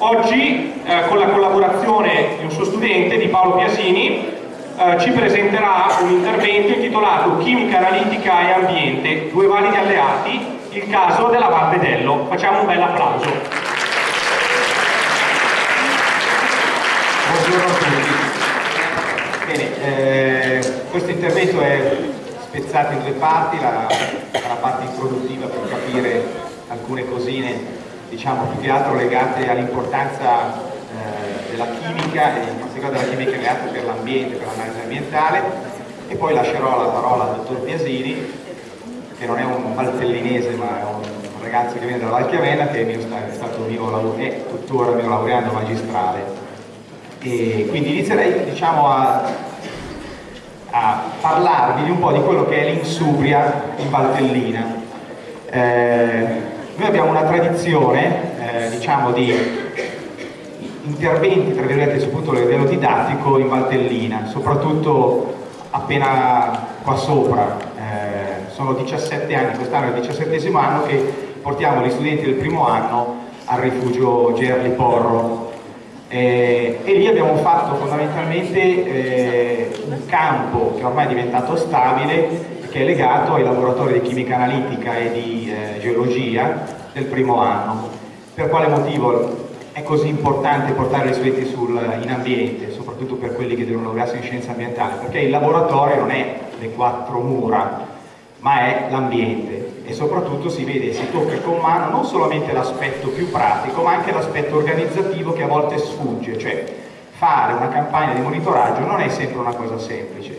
Oggi, eh, con la collaborazione di un suo studente, di Paolo Piasini, eh, ci presenterà un intervento intitolato Chimica analitica e ambiente, due validi alleati, il caso della Val Vedello. Facciamo un bel applauso. Buongiorno a tutti. Bene, eh, questo intervento è spezzato in due parti, la, la parte introduttiva per capire alcune cosine diciamo più che altro legate all'importanza eh, della chimica e in particolare della chimica legata per l'ambiente, per l'analisi ambientale. E poi lascerò la parola al dottor Piasini che non è un valtellinese ma è un ragazzo che viene dalla Val Chiavenna che è, stato mio è tuttora mio laureando magistrale. E quindi inizierei diciamo a, a parlarvi di un po' di quello che è l'insubria in Valtellina. Eh, noi abbiamo una tradizione, eh, diciamo, di interventi, tra virgolette, sul punto livello didattico in Valtellina, soprattutto appena qua sopra. Eh, sono 17 anni, quest'anno è il 17 anno che portiamo gli studenti del primo anno al rifugio Gerli Porro. Eh, e lì abbiamo fatto fondamentalmente eh, un campo che ormai è diventato stabile che è legato ai laboratori di chimica analitica e di eh, geologia del primo anno. Per quale motivo è così importante portare gli studenti sul, in ambiente, soprattutto per quelli che devono laurearsi in scienza ambientale? Perché il laboratorio non è le quattro mura, ma è l'ambiente e soprattutto si vede e si tocca con mano non solamente l'aspetto più pratico, ma anche l'aspetto organizzativo che a volte sfugge, cioè fare una campagna di monitoraggio non è sempre una cosa semplice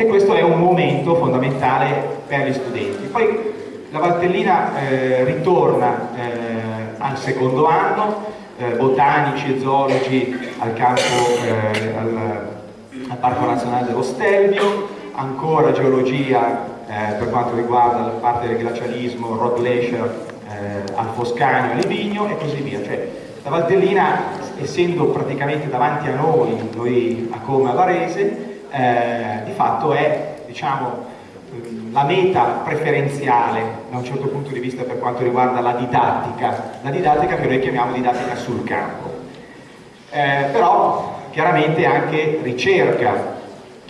e questo è un momento fondamentale per gli studenti. Poi la Valtellina eh, ritorna eh, al secondo anno, eh, botanici e zoologi al campo, eh, al, al, Parco Nazionale dello Stelvio, ancora geologia eh, per quanto riguarda la parte del glacialismo, rock glacier eh, al Foscanio, a Livigno e così via. Cioè, la Valtellina, essendo praticamente davanti a noi, noi a Come a Varese, eh, di fatto è diciamo, la meta preferenziale da un certo punto di vista per quanto riguarda la didattica, la didattica che noi chiamiamo didattica sul campo. Eh, però chiaramente anche ricerca.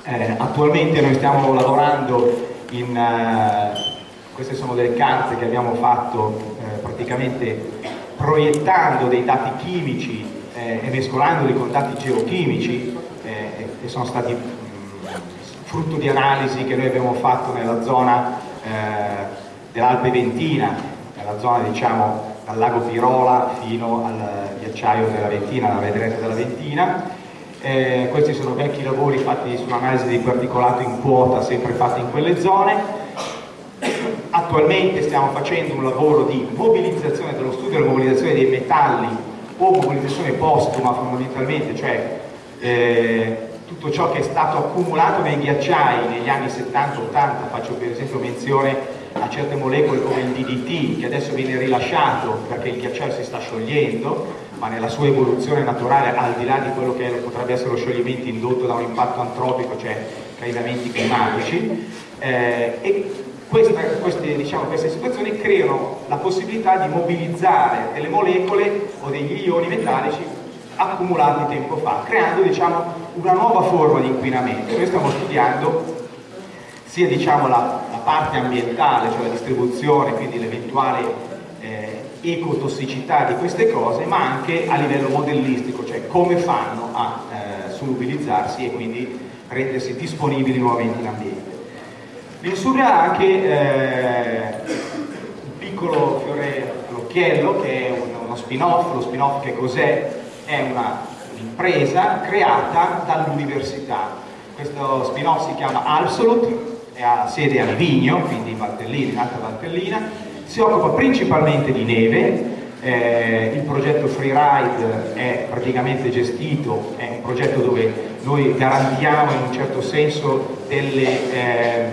Eh, attualmente noi stiamo lavorando in, uh, queste sono delle carte che abbiamo fatto eh, praticamente proiettando dei dati chimici eh, e mescolandoli con dati geochimici eh, e sono stati frutto di analisi che noi abbiamo fatto nella zona eh, dell'Alpe Ventina, nella zona diciamo dal lago Pirola fino al ghiacciaio della Ventina, alla vedrete della Ventina. Eh, questi sono vecchi lavori fatti sull'analisi di particolato in quota, sempre fatti in quelle zone. Attualmente stiamo facendo un lavoro di mobilizzazione dello studio della mobilizzazione dei metalli o mobilizzazione postuma fondamentalmente, cioè eh, tutto ciò che è stato accumulato nei ghiacciai negli anni 70-80, faccio per esempio menzione a certe molecole come il DDT che adesso viene rilasciato perché il ghiacciaio si sta sciogliendo, ma nella sua evoluzione naturale al di là di quello che potrebbe essere lo scioglimento indotto da un impatto antropico, cioè cambiamenti climatici, eh, e questa, queste, diciamo, queste situazioni creano la possibilità di mobilizzare delle molecole o degli ioni metallici accumulati tempo fa, creando diciamo, una nuova forma di inquinamento. Noi stiamo studiando sia diciamo, la, la, parte ambientale, cioè la distribuzione, quindi l'eventuale eh, ecotossicità di queste cose, ma anche a livello modellistico, cioè come fanno a eh, solubilizzarsi e quindi rendersi disponibili nuovamente in ambiente. L'insuria ha anche eh, un piccolo fiore all'occhiello che è uno spin-off, lo spin-off che cos'è? è un'impresa creata dall'università. Questo spin-off si chiama Absolute, ha sede a Livigno, quindi in Valtellina, in Alta Valtellina, si occupa principalmente di neve, eh, il progetto Freeride è praticamente gestito, è un progetto dove noi garantiamo in un certo senso delle eh,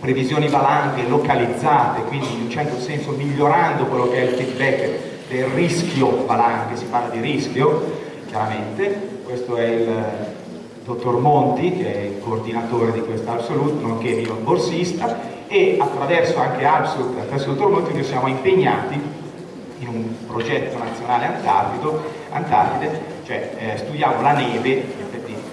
previsioni valanghe localizzate, quindi in un certo senso migliorando quello che è il feedback del rischio valanghe, si parla di rischio, chiaramente, questo è il dottor Monti, che è il coordinatore di questa Absolute, nonché mio borsista, e attraverso anche Absolute, attraverso il dottor Monti, noi siamo impegnati in un progetto nazionale Antartide, cioè eh, studiamo la neve,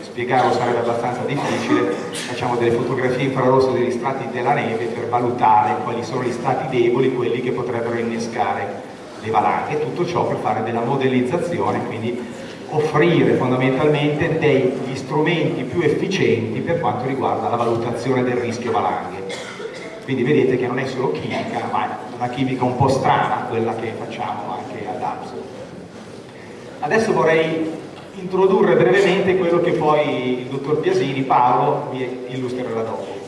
spiegarlo sarebbe abbastanza difficile, facciamo delle fotografie infrarosse degli strati della neve per valutare quali sono gli strati deboli, quelli che potrebbero innescare le valanghe, tutto ciò per fare della modellizzazione, quindi offrire fondamentalmente degli strumenti più efficienti per quanto riguarda la valutazione del rischio valanghe. Quindi vedete che non è solo chimica, ma è una chimica un po' strana quella che facciamo anche ad APS. Adesso vorrei introdurre brevemente quello che poi il dottor Piasini, Paolo, vi illustrerà dopo.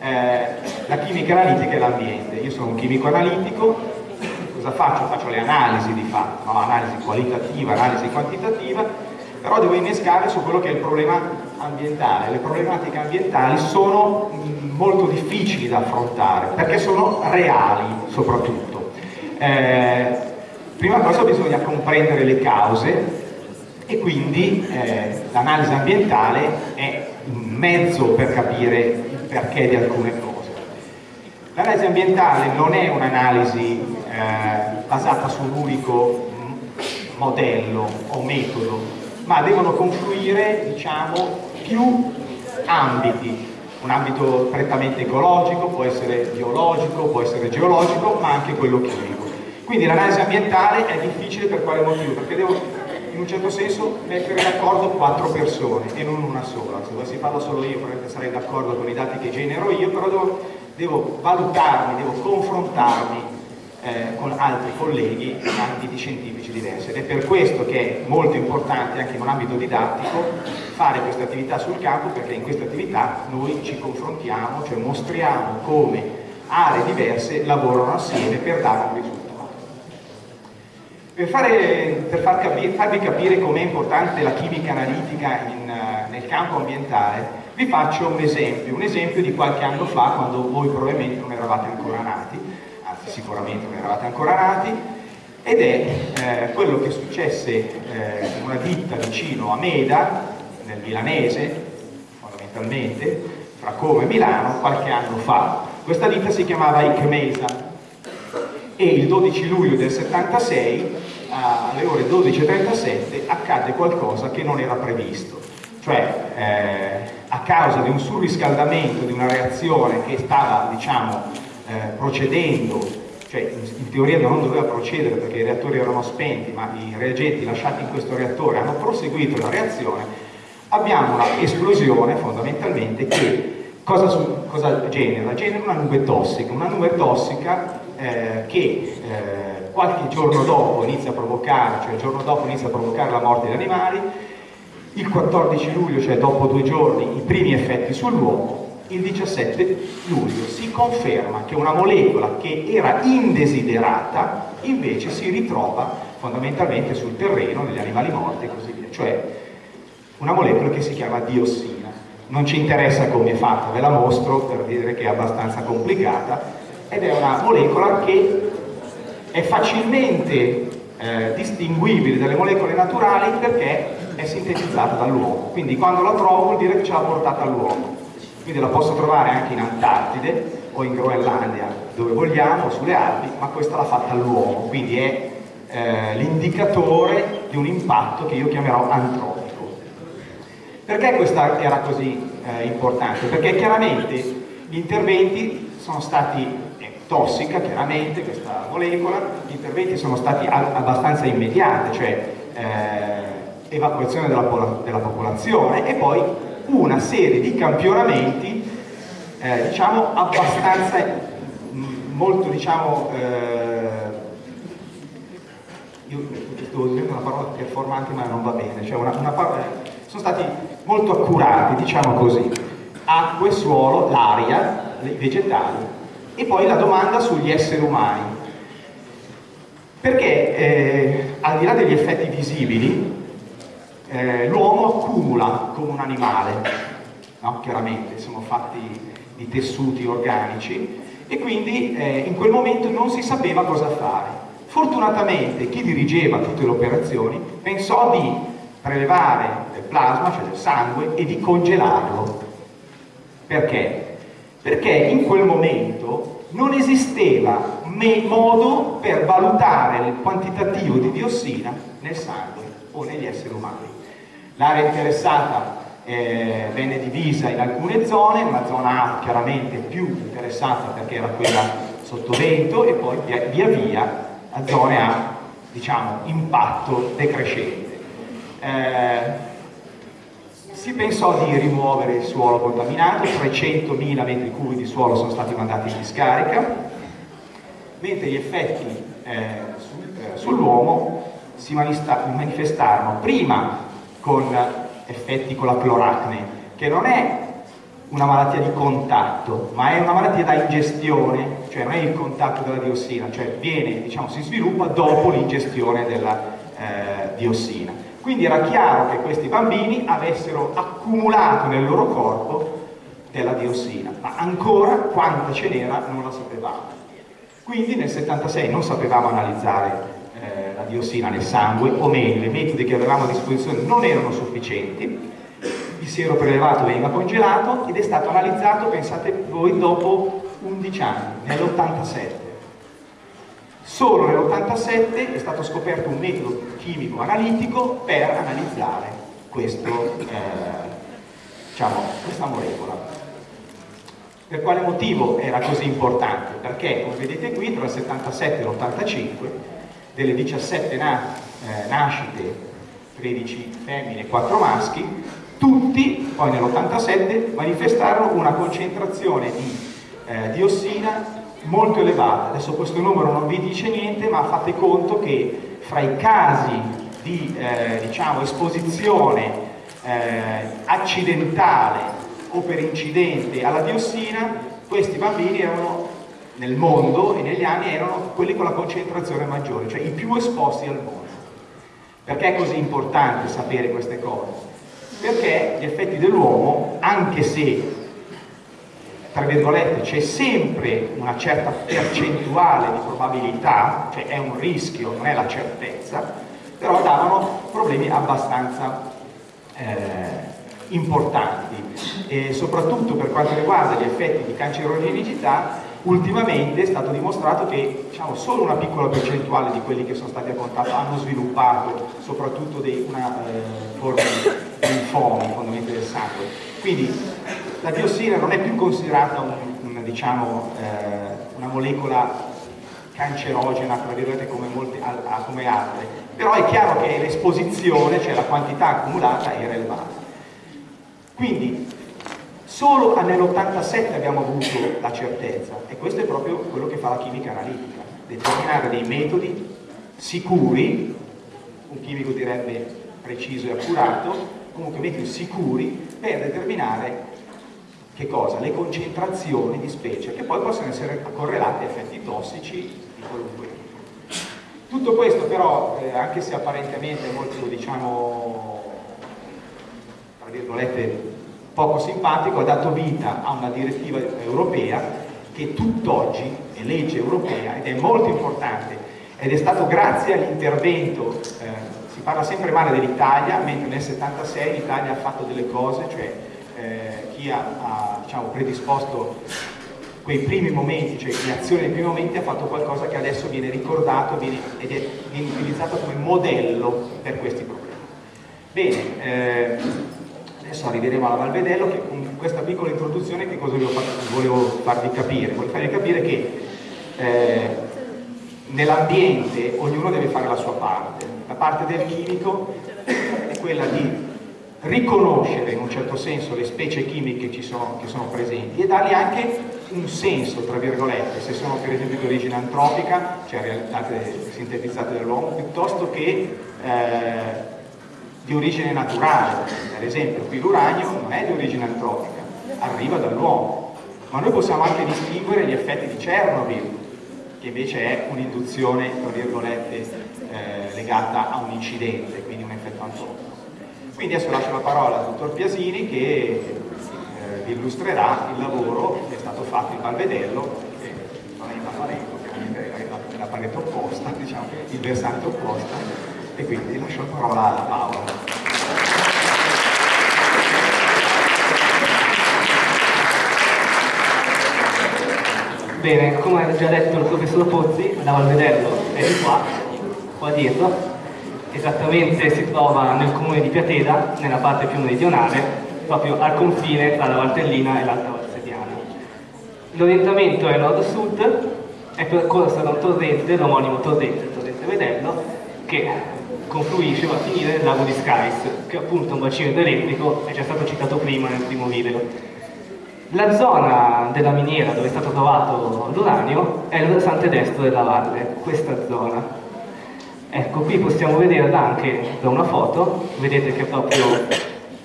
Eh, la chimica analitica e l'ambiente. Io sono un chimico analitico, cosa faccio? Faccio le analisi di fatto, no? analisi qualitativa, analisi quantitativa, però devo innescare su quello che è il problema ambientale. Le problematiche ambientali sono mm, molto difficili da affrontare, perché sono reali soprattutto. Eh, prima cosa bisogna comprendere le cause e quindi eh, l'analisi ambientale è un mezzo per capire il perché di alcune cose. L'analisi ambientale non è un'analisi eh, basata su un unico modello o metodo, ma devono confluire diciamo, più ambiti, un ambito prettamente ecologico, può essere biologico, può essere geologico, ma anche quello chimico. Quindi l'analisi ambientale è difficile per quale motivo? Perché devo in un certo senso mettere d'accordo quattro persone e non una sola. Se dovessi farlo solo io probabilmente sarei d'accordo con i dati che genero io, però devo, devo valutarmi, devo confrontarmi eh, con altri colleghi in ambiti scientifici diversi ed è per questo che è molto importante anche in un ambito didattico fare questa attività sul campo perché in questa attività noi ci confrontiamo, cioè mostriamo come aree diverse lavorano assieme per dare un risultato. Per, fare, per far capire, farvi capire com'è importante la chimica analitica in, uh, nel campo ambientale, vi faccio un esempio, un esempio di qualche anno fa, quando voi probabilmente non eravate ancora nati, anzi sicuramente non eravate ancora nati, ed è eh, quello che successe eh, in una ditta vicino a Meda, nel milanese, fondamentalmente, fra Como e Milano, qualche anno fa. Questa ditta si chiamava Icmesa e il 12 luglio del 76 alle ore 12.37 accade qualcosa che non era previsto, cioè eh, a causa di un surriscaldamento di una reazione che stava diciamo, eh, procedendo, cioè in, teoria non doveva procedere perché i reattori erano spenti, ma i reagenti lasciati in questo reattore hanno proseguito la reazione, abbiamo una esplosione fondamentalmente che cosa, su, cosa genera? Genera una nube tossica, una nube tossica eh, che eh, qualche giorno dopo inizia a provocare, cioè il giorno dopo inizia a provocare la morte degli animali, il 14 luglio, cioè dopo due giorni, i primi effetti sull'uomo, il 17 luglio si conferma che una molecola che era indesiderata invece si ritrova fondamentalmente sul terreno degli animali morti e così via, cioè una molecola che si chiama diossina. Non ci interessa come è fatta, ve la mostro per dire che è abbastanza complicata, ed è una molecola che è facilmente eh, distinguibile dalle molecole naturali perché è sintetizzata dall'uomo. Quindi quando la trovo vuol dire che ce l'ha portata all'uomo. Quindi la posso trovare anche in Antartide o in Groenlandia, dove vogliamo, sulle Alpi, ma questa l'ha fatta l'uomo. Quindi è eh, l'indicatore di un impatto che io chiamerò antropico. Perché questa era così eh, importante? Perché chiaramente gli interventi sono stati tossica, chiaramente, questa molecola, gli interventi sono stati abbastanza immediati, cioè eh, evacuazione della, della, popolazione e poi una serie di campionamenti, eh, diciamo, abbastanza, molto, diciamo, eh, io sto usando una parola performante ma non va bene, cioè una, una parola, sono stati molto accurati, diciamo così, acqua e suolo, l'aria, i vegetali. E poi la domanda sugli esseri umani. Perché eh, al di là degli effetti visibili, eh, l'uomo accumula come un animale, no? chiaramente, sono fatti di tessuti organici e quindi eh, in quel momento non si sapeva cosa fare. Fortunatamente chi dirigeva tutte le operazioni pensò di prelevare del plasma, cioè del sangue, e di congelarlo. Perché? perché in quel momento non esisteva modo per valutare il quantitativo di diossina nel sangue o negli esseri umani. L'area interessata eh, venne divisa in alcune zone, una zona A chiaramente più interessata perché era quella sotto vento e poi via via, via a zone a diciamo, impatto decrescente. Eh, si pensò di rimuovere il suolo contaminato, 300.000 metri cubi di suolo sono stati mandati in discarica, mentre gli effetti eh, eh, sull'uomo si manifestarono prima con effetti con la cloracne, che non è una malattia di contatto, ma è una malattia da ingestione, cioè non è il contatto della diossina, cioè viene, diciamo, si sviluppa dopo l'ingestione della eh, diossina. Quindi era chiaro che questi bambini avessero accumulato nel loro corpo della diossina, ma ancora quanta ce n'era non la sapevamo. Quindi nel 76 non sapevamo analizzare diossina nel sangue, o meglio, i metodi che avevamo a disposizione non erano sufficienti, il siero prelevato veniva congelato ed è stato analizzato, pensate voi, dopo 11 anni, nell'87. Solo nell'87 è stato scoperto un metodo chimico analitico per analizzare questo, eh, diciamo, questa molecola. Per quale motivo era così importante? Perché, come vedete qui, tra il 77 e l'85, delle 17 na eh, nascite, 13 femmine e 4 maschi, tutti poi nell'87 manifestarono una concentrazione di eh, diossina molto elevata. Adesso questo numero non vi dice niente, ma fate conto che fra i casi di eh, diciamo, esposizione eh, accidentale o per incidente alla diossina, questi bambini erano nel mondo e negli anni erano quelli con la concentrazione maggiore, cioè i più esposti al mondo. Perché è così importante sapere queste cose? Perché gli effetti dell'uomo, anche se tra virgolette c'è sempre una certa percentuale di probabilità, cioè è un rischio, non è la certezza, però davano problemi abbastanza eh, importanti e soprattutto per quanto riguarda gli effetti di cancerogenicità ultimamente è stato dimostrato che diciamo, solo una piccola percentuale di quelli che sono stati a contatto hanno sviluppato soprattutto dei, una eh, forma di linfomi fondamentalmente del sangue. Quindi la diossina non è più considerata un, un, diciamo, eh, una molecola cancerogena come, molte, come altre però è chiaro che l'esposizione cioè la quantità accumulata è rilevante quindi solo nell'87 abbiamo avuto la certezza e questo è proprio quello che fa la chimica analitica, determinare dei metodi sicuri, un chimico direbbe preciso e accurato, comunque metodi sicuri per determinare che cosa? Le concentrazioni di specie che poi possono essere correlate a effetti tossici di qualunque tipo. Tutto questo però, eh, anche se apparentemente è molto diciamo tra virgolette poco simpatico, ha dato vita a una direttiva europea che tutt'oggi è legge europea ed è molto importante ed è stato grazie all'intervento, eh, si parla sempre male dell'Italia, mentre nel 76 l'Italia ha fatto delle cose, cioè eh, chi ha, ha diciamo, predisposto quei primi momenti, cioè le azioni dei primi momenti, ha fatto qualcosa che adesso viene ricordato viene, ed è, viene utilizzato come modello per questi problemi. Bene, eh, adesso arriveremo alla Valvedello che con questa piccola introduzione che cosa volevo farvi capire? Volevo farvi capire che eh, nell'ambiente ognuno deve fare la sua parte. La parte del chimico è quella di riconoscere in un certo senso le specie chimiche che sono, che sono presenti e dargli anche un senso, tra virgolette, se sono per esempio di origine antropica, cioè realizzate, sintetizzate dall'uomo, piuttosto che eh, di origine naturale, per esempio qui l'uranio non è di origine antropica, arriva dall'uomo, ma noi possiamo anche distinguere gli effetti di Chernobyl, che invece è un'induzione, tra virgolette, eh, legata a un incidente, quindi un effetto antropico. Quindi adesso lascio la parola al dottor Piasini che eh, illustrerà il lavoro che è stato fatto in Valvedello, che non è in Valvarengo, chiaramente è la, la parete opposta, diciamo, il versante opposto, e quindi lascio la parola a Paolo. Bene, come ha già detto il professor Pozzi, la Valvedello è di qua, qua dietro, esattamente si trova nel comune di Piateda, nella parte più meridionale, proprio al confine tra la Valtellina e l'Alta Valsediana. L'orientamento è nord-sud, è percorsa da un torrente, l'omonimo torrente, il torrente Vedello, che confluisce va a finire nel lago di Skys, che è appunto un bacino idroelettrico, è già stato citato prima nel primo video. La zona della miniera dove è stato trovato l'uranio è il versante destro della valle, questa zona. Ecco, qui possiamo vederla anche da una foto, vedete che è proprio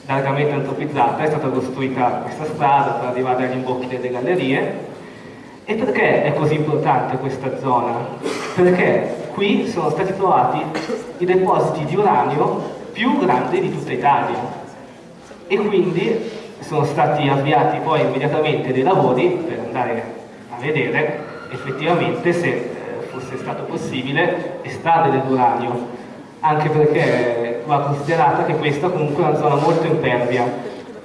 largamente antropizzata, è stata costruita questa strada per arrivare agli imbocchi delle gallerie. E perché è così importante questa zona? Perché qui sono stati trovati i depositi di uranio più grandi di tutta Italia e quindi sono stati avviati poi immediatamente dei lavori per andare a vedere effettivamente se eh, fosse stato possibile estrarre dell'uranio, anche perché va considerata che questa comunque è una zona molto impervia,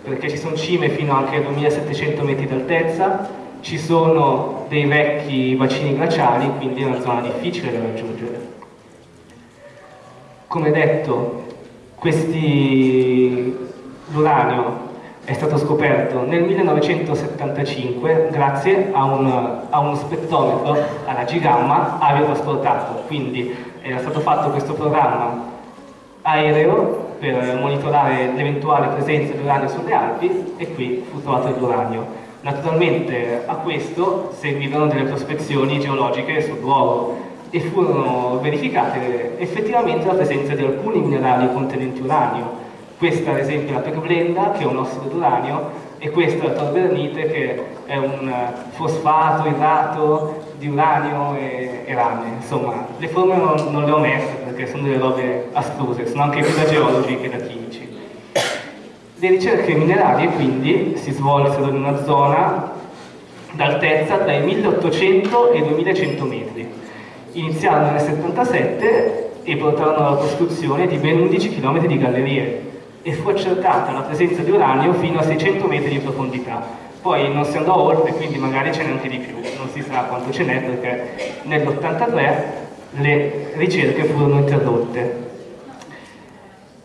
perché ci sono cime fino anche a 2700 metri d'altezza, ci sono dei vecchi bacini glaciali, quindi è una zona difficile da raggiungere. Come detto, l'uranio è stato scoperto nel 1975 grazie a, un, a uno spettrometro alla G-gamma aviotrasportato, quindi era stato fatto questo programma aereo per monitorare l'eventuale presenza di uranio sulle Alpi e qui fu trovato l'uranio. Naturalmente a questo seguivano delle prospezioni geologiche sul luogo e furono verificate effettivamente la presenza di alcuni minerali contenenti uranio, questa ad esempio è la perblenda, che è un ossido d'uranio, e questa è la torbernite, che è un fosfato idrato di uranio e, e rame. Insomma, le forme non, non, le ho messe perché sono delle robe astruse, sono anche più da geologi che da chimici. Le ricerche minerarie quindi si svolsero in una zona d'altezza tra i 1800 e i 2100 metri. Iniziarono nel 77 e portarono alla costruzione di ben 11 km di gallerie, e fu accertata la presenza di uranio fino a 600 metri di profondità. Poi non si andò oltre, quindi magari ce n'è anche di più, non si sa quanto ce n'è perché nell'83 le ricerche furono interrotte.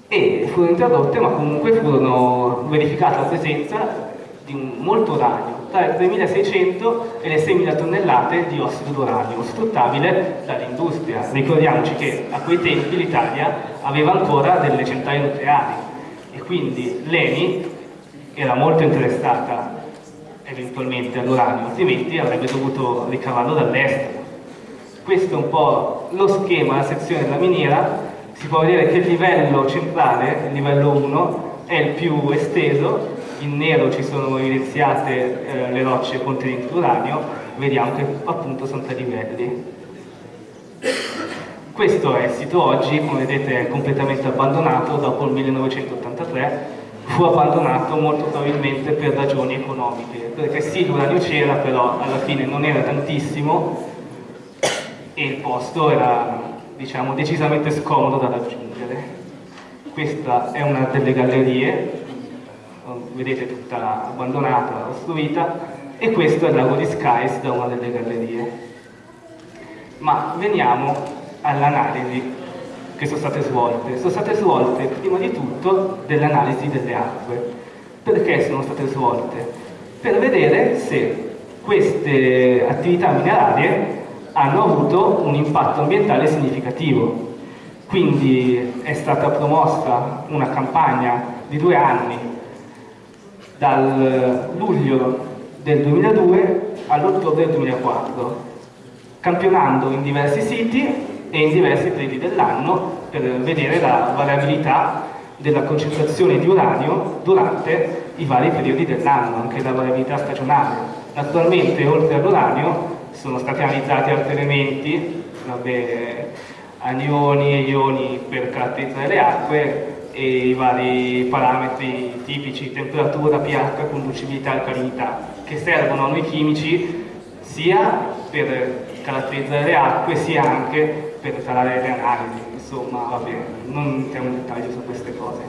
E furono interrotte, ma comunque furono verificata la presenza di molto uranio, tra le 3600 e le 6000 tonnellate di ossido d'uranio, sfruttabile dall'industria. Ricordiamoci che a quei tempi l'Italia aveva ancora delle centrali nucleari, quindi l'ENI era molto interessata eventualmente all'uranio, altrimenti avrebbe dovuto ricavarlo dall'estero. Questo è un po' lo schema, la sezione della miniera, si può vedere che il livello centrale, il livello 1, è il più esteso, in nero ci sono evidenziate eh, le rocce contenenti uranio, vediamo che appunto sono tre livelli. Questo è il sito oggi, come vedete è completamente abbandonato dopo il 1983, fu abbandonato molto probabilmente per ragioni economiche, perché sì l'uranio c'era, però alla fine non era tantissimo e il posto era diciamo, decisamente scomodo da raggiungere. Questa è una delle gallerie, vedete tutta abbandonata, ostruita, e questo è il lago di Skies da una delle gallerie. Ma veniamo all'analisi che sono state svolte. Sono state svolte prima di tutto dell'analisi delle acque. Perché sono state svolte? Per vedere se queste attività minerarie hanno avuto un impatto ambientale significativo. Quindi è stata promossa una campagna di due anni, dal luglio del 2002 all'ottobre del 2004, campionando in diversi siti e in diversi periodi dell'anno per vedere la variabilità della concentrazione di uranio durante i vari periodi dell'anno, anche la variabilità stagionale. Naturalmente, oltre all'uranio, sono stati analizzati altri elementi, vabbè, anioni e ioni per caratterizzare le acque e i vari parametri tipici, temperatura, pH, conducibilità, alcalinità, che servono a noi chimici sia per caratterizzare le acque sia anche per fare le analisi, insomma, va bene, non entriamo in dettaglio su queste cose.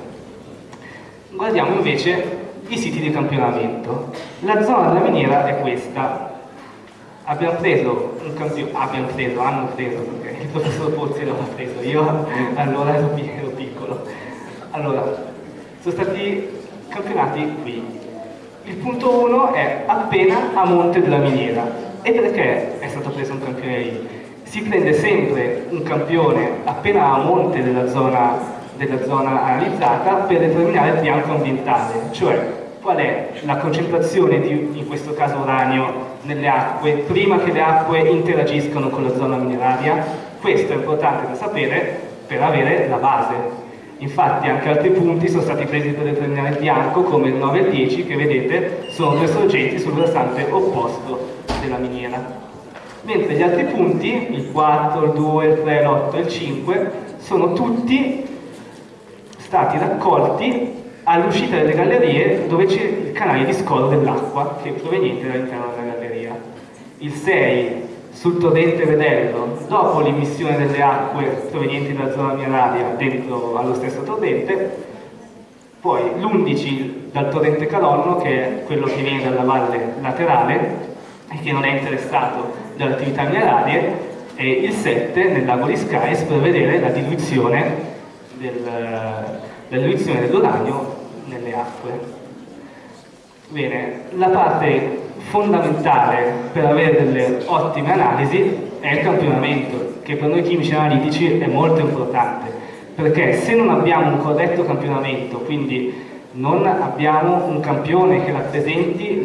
Guardiamo invece i siti di campionamento. La zona della miniera è questa. abbiamo preso un campione, abbiamo preso, hanno preso, perché il professor Pozzi l'aveva preso, io allora ero, ero piccolo. Allora, sono stati campionati qui. Il punto 1 è appena a monte della miniera. E perché è stato preso un campione lì? Si prende sempre un campione appena a monte della zona, della zona analizzata per determinare il bianco ambientale, cioè qual è la concentrazione di, in questo caso uranio, nelle acque prima che le acque interagiscono con la zona mineraria. Questo è importante da sapere per avere la base. Infatti anche altri punti sono stati presi per determinare il bianco, come il 9 e il 10, che vedete sono due sorgenti sul versante opposto della miniera. Mentre gli altri punti, il 4, il 2, il 3, l'8 e il 5, sono tutti stati raccolti all'uscita delle gallerie dove c'è il canale di scolo dell'acqua che è proveniente dall'interno della galleria. Il 6 sul torrente Vedello, dopo l'emissione delle acque provenienti dalla zona mineraria dentro allo stesso torrente, poi l'11 dal torrente Calonno, che è quello che viene dalla valle laterale e che non è interessato dalle attività minerarie, e il 7 nel lago di Skys per vedere la diluizione del, dell'uranio nelle acque. Bene, la parte fondamentale per avere delle ottime analisi è il campionamento, che per noi chimici analitici è molto importante, perché se non abbiamo un corretto campionamento, quindi non abbiamo un campione che rappresenti,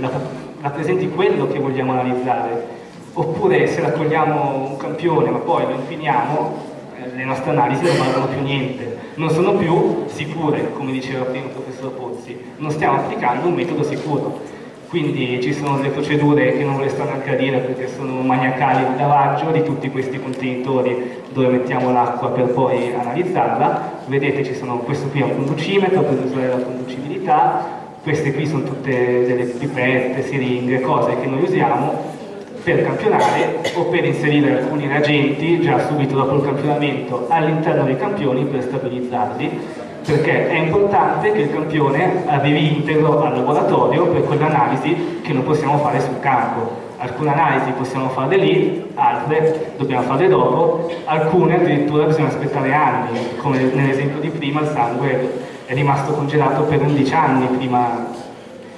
rappresenti quello che vogliamo analizzare, oppure se raccogliamo un campione ma poi lo infiniamo, eh, le nostre analisi non valgono più niente, non sono più sicure, come diceva prima il professor Pozzi, non stiamo applicando un metodo sicuro. Quindi ci sono delle procedure che non voglio stare neanche a dire perché sono maniacali di lavaggio di tutti questi contenitori dove mettiamo l'acqua per poi analizzarla. Vedete ci sono questo qui è un conducimetro per misurare la conducibilità, queste qui sono tutte delle pipette, siringhe, cose che noi usiamo per campionare o per inserire alcuni reagenti già subito dopo il campionamento all'interno dei campioni per stabilizzarli. Perché è importante che il campione arrivi integro al laboratorio per quell'analisi che non possiamo fare sul campo. Alcune analisi possiamo farle lì, altre dobbiamo farle dopo, alcune addirittura bisogna aspettare anni, come nell'esempio di prima il sangue è rimasto congelato per 11 anni prima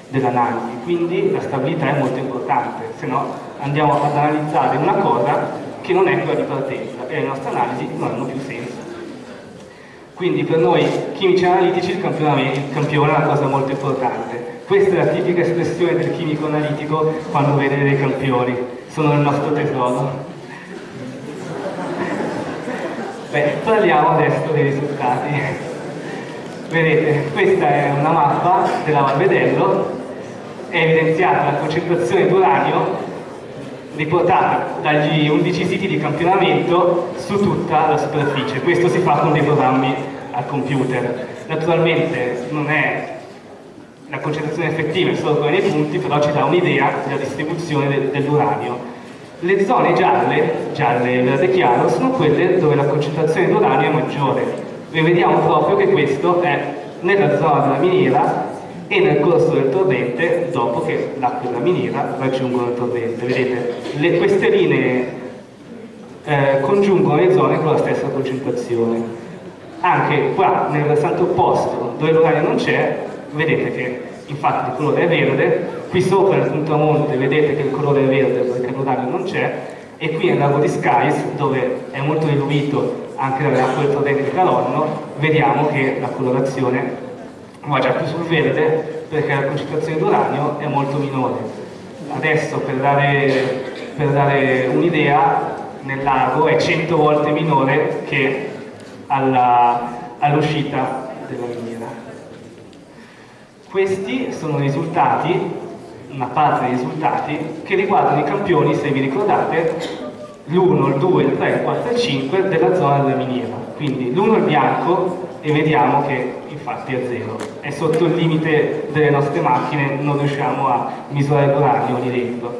dell'analisi, quindi la stabilità è molto importante, se no andiamo ad analizzare una cosa che non è quella di partenza e le nostre analisi non hanno più senso. Quindi per noi chimici analitici il, il campione è una cosa molto importante. Questa è la tipica espressione del chimico analitico quando vede dei campioni, sono il nostro tesoro. Beh, parliamo adesso dei risultati. Vedete, questa è una mappa della Valvedello, è evidenziata la concentrazione di uranio riportata dagli 11 siti di campionamento su tutta la superficie. Questo si fa con dei programmi al computer. Naturalmente non è la concentrazione effettiva è solo quella dei punti, però ci dà un'idea della distribuzione del, dell'uranio. Le zone gialle, gialle e verde chiaro, sono quelle dove la concentrazione di è maggiore. Vediamo proprio che questo è nella zona della miniera e nel corso del torrente dopo che l'acqua della miniera raggiungono il torrente. Vedete, le, queste linee eh, congiungono le zone con la stessa concentrazione. Anche qua nel versante opposto, dove l'uranio non c'è, vedete che infatti il colore è verde, qui sopra nel punto a monte vedete che il colore è verde perché l'uranio non c'è, e qui nel lago di Skies, dove è molto diluito anche dalle acque del torrente Calonno, vediamo che la colorazione va già più sul verde perché la concentrazione d'uranio è molto minore. Adesso per dare, dare un'idea nel lago è 100 volte minore che all'uscita all della miniera. Questi sono risultati, una parte dei risultati, che riguardano i campioni, se vi ricordate, l'1, il 2, il 3, il 4 e il 5 della zona della miniera. Quindi l'1 è bianco e vediamo che infatti è zero. È sotto il limite delle nostre macchine, non riusciamo a misurare l'uranio lì dentro.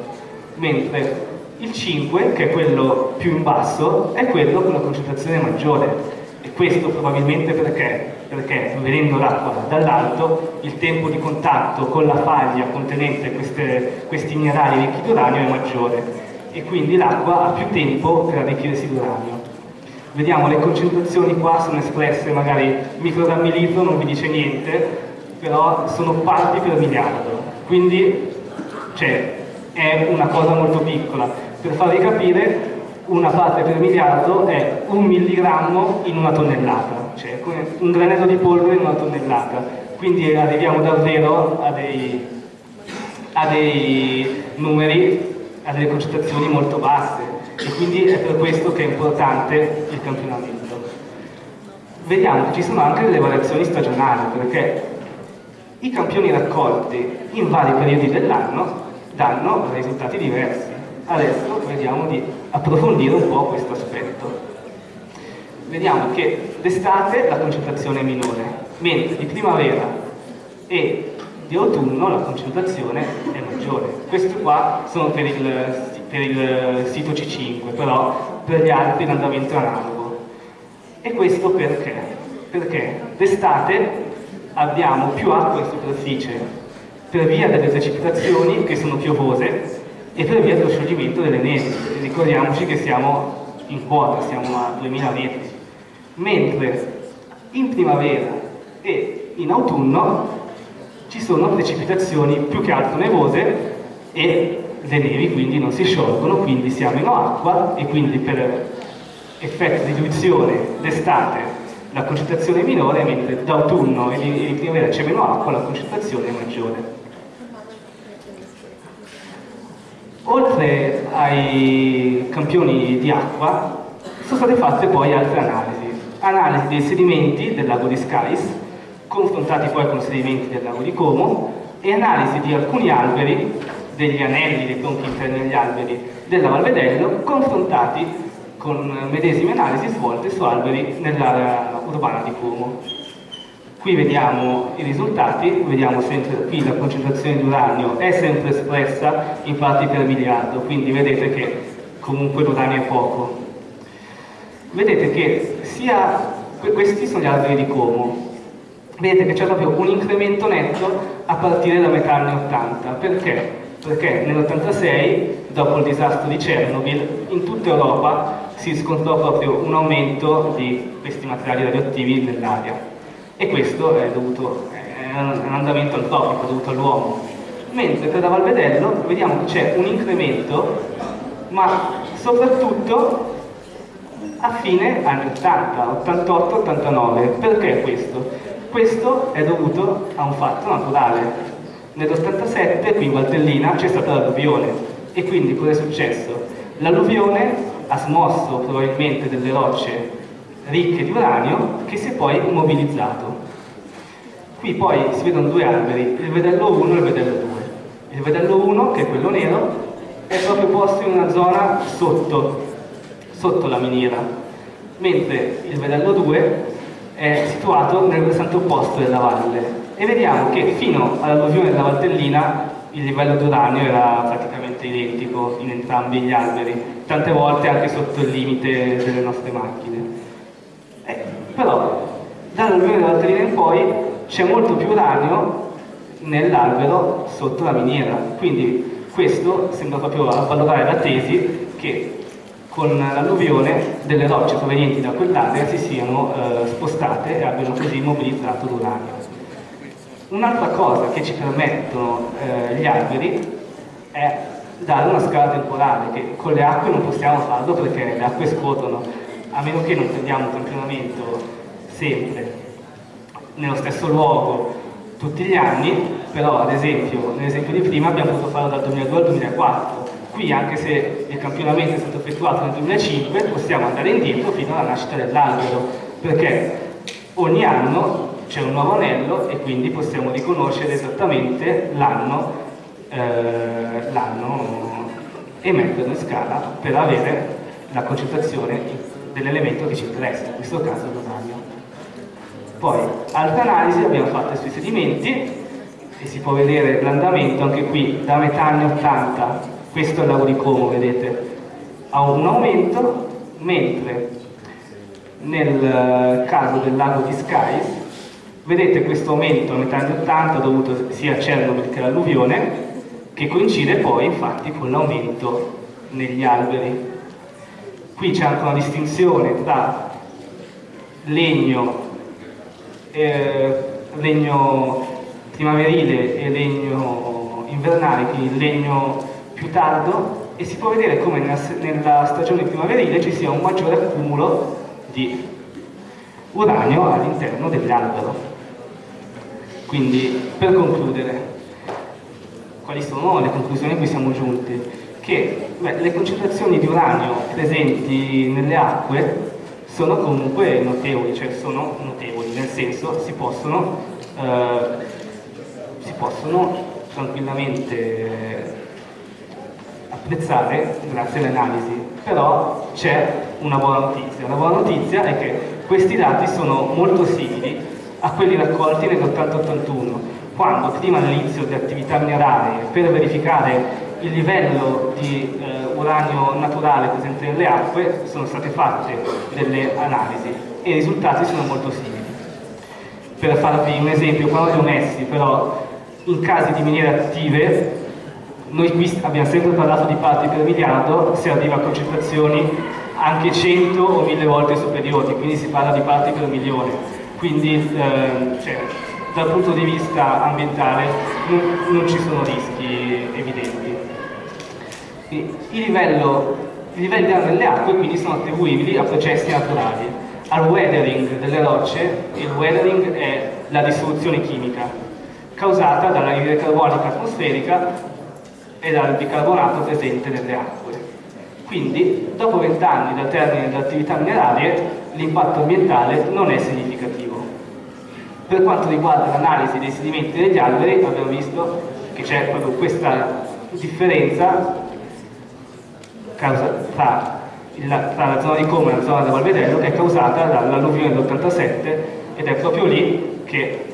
Mentre il 5, che è quello più in basso, è quello con la concentrazione maggiore. E questo probabilmente perché? Perché vedendo l'acqua dall'alto il tempo di contatto con la faglia contenente queste, questi minerali ricchi di uranio è maggiore. e quindi l'acqua ha più tempo per arricchirsi d'uranio. Vediamo le concentrazioni qua sono espresse magari microgrammi litro, non vi dice niente, però sono parti per miliardo, quindi cioè, è una cosa molto piccola. Per farvi capire, una parte per miliardo è un milligrammo in una tonnellata, cioè un granello di polvere in una tonnellata. Quindi arriviamo davvero a dei, a dei numeri, a delle concentrazioni molto basse e quindi è per questo che è importante il campionamento. Vediamo che ci sono anche delle variazioni stagionali perché i campioni raccolti in vari periodi dell'anno danno risultati diversi. Adesso vediamo di approfondire un po' questo aspetto. Vediamo che d'estate la concentrazione è minore, mentre di primavera e di autunno la concentrazione è maggiore. Questi qua sono per il, per il sito C5, però per gli altri l'andamento analogo. E questo perché? Perché d'estate abbiamo più acqua in superficie per via delle precipitazioni che sono piovose e per via dello scioglimento delle nevi. Ricordiamoci che siamo in quota, siamo a 2000 metri. Mentre in primavera e in autunno ci sono precipitazioni più che altro nevose e le nevi quindi non si sciolgono, quindi si ha meno acqua e quindi per effetto di diluizione d'estate la concentrazione è minore, mentre d'autunno e di primavera c'è meno acqua, la concentrazione è maggiore. Oltre ai campioni di acqua, sono state fatte poi altre analisi. Analisi dei sedimenti del lago di Scais, confrontati poi con i sedimenti del lago di Como, e analisi di alcuni alberi, degli anelli, dei tronchi interni degli alberi della Valvedello, confrontati con medesime analisi svolte su alberi nell'area urbana di Como. Qui vediamo i risultati, vediamo sempre qui la concentrazione di uranio è sempre espressa in parti per miliardo, quindi vedete che comunque l'uranio è poco. Vedete che sia, questi sono gli alberi di Como, vedete che c'è proprio un incremento netto a partire da metà anni 80, perché? Perché nell'86, dopo il disastro di Chernobyl, in tutta Europa si riscontrò proprio un aumento di questi materiali radioattivi nell'aria. E questo è dovuto è un andamento antropico dovuto all'uomo. Mentre per la Valvedello vediamo che c'è un incremento ma soprattutto a fine anni 80, 88-89 perché questo? questo è dovuto a un fatto naturale nell'87 qui in Valtellina c'è stata l'alluvione e quindi cosa è successo? l'alluvione ha smosso probabilmente delle rocce ricche di uranio che si è poi immobilizzato. Qui poi si vedono due alberi, il vedello 1 e il vedello 2. Il vedello 1, che è quello nero, è proprio posto in una zona sotto, sotto la miniera, mentre il vedello 2 è situato nel versante opposto della valle. E vediamo che fino all'alluvione della Valtellina il livello d'uranio era praticamente identico in entrambi gli alberi, tante volte anche sotto il limite delle nostre macchine. Eh, però dall'alluvione della Valtellina in poi c'è molto più uranio nell'albero sotto la miniera, quindi questo sembra proprio avvalorare la tesi che con l'alluvione delle rocce provenienti da quell'area si siano eh, spostate e abbiano così immobilizzato l'uranio. Un'altra cosa che ci permettono eh, gli alberi è dare una scala temporale, che con le acque non possiamo farlo perché le acque scuotono, a meno che non prendiamo un campionamento sempre nello stesso luogo tutti gli anni, però ad esempio, nell'esempio di prima abbiamo potuto farlo dal 2002 al 2004, qui anche se il campionamento è stato effettuato nel 2005 possiamo andare indietro fino alla nascita dell'albero, perché ogni anno c'è un nuovo anello e quindi possiamo riconoscere esattamente l'anno eh, e metterlo in scala per avere la concentrazione dell'elemento che ci interessa, in questo caso l'uranio. Poi, altre analisi abbiamo fatto sui sedimenti e si può vedere l'andamento anche qui da metà anni 80, questo è il lago di Como, vedete, ha un aumento, mentre nel caso del lago di Skies Vedete questo aumento a metà anni 80 dovuto sia a Chernobyl che all'alluvione, che coincide poi infatti con l'aumento negli alberi. Qui c'è anche una distinzione tra legno, eh, legno primaverile e legno invernale, quindi legno più tardo, e si può vedere come nella, nella stagione primaverile ci sia un maggiore accumulo di uranio all'interno dell'albero. Quindi, per concludere, quali sono le conclusioni a cui siamo giunti? Che beh, le concentrazioni di uranio presenti nelle acque sono comunque notevoli, cioè sono notevoli, nel senso si possono, eh, si possono tranquillamente apprezzare grazie alle analisi, però c'è una buona notizia. La buona notizia è che questi dati sono molto simili a quelli raccolti nell'80-81, quando prima dell'inizio di attività minerarie per verificare il livello di eh, uranio naturale presente nelle acque sono state fatte delle analisi e i risultati sono molto simili. Per farvi un esempio, qua non li ho messi, però in casi di miniere attive noi qui abbiamo sempre parlato di parti per miliardo, si arriva a concentrazioni anche 100 o 1000 volte superiori, quindi si parla di parti per milione. Quindi eh, cioè, dal punto di vista ambientale non, ci sono rischi evidenti. I, livello, I livelli di delle acque quindi sono attribuibili a processi naturali. Al weathering delle rocce, il weathering è la dissoluzione chimica causata dall'anidride carbonica atmosferica e dal bicarbonato presente nelle acque. Quindi, dopo vent'anni dal termine delle attività minerarie, l'impatto ambientale non è significativo. Per quanto riguarda l'analisi dei sedimenti degli alberi, abbiamo visto che c'è proprio questa differenza tra, la zona di Como e la zona del Valvedello che è causata dall'alluvione dell'87 ed è proprio lì che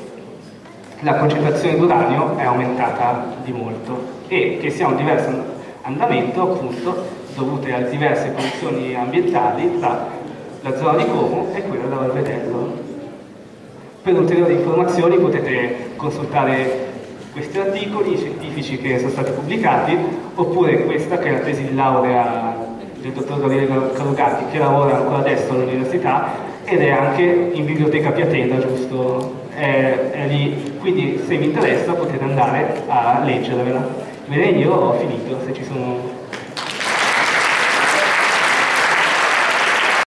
la concentrazione d'uranio è aumentata di molto e che si ha un diverso andamento appunto dovute a diverse condizioni ambientali tra la zona di Como e quella da Valvedello. Per ulteriori informazioni potete consultare questi articoli scientifici che sono stati pubblicati oppure questa che è la tesi di laurea del dottor Gabriele Calugatti che lavora ancora adesso all'università ed è anche in biblioteca Piatena, giusto? È, è lì. Quindi se vi interessa potete andare a leggervela. Bene, io ho finito, se ci sono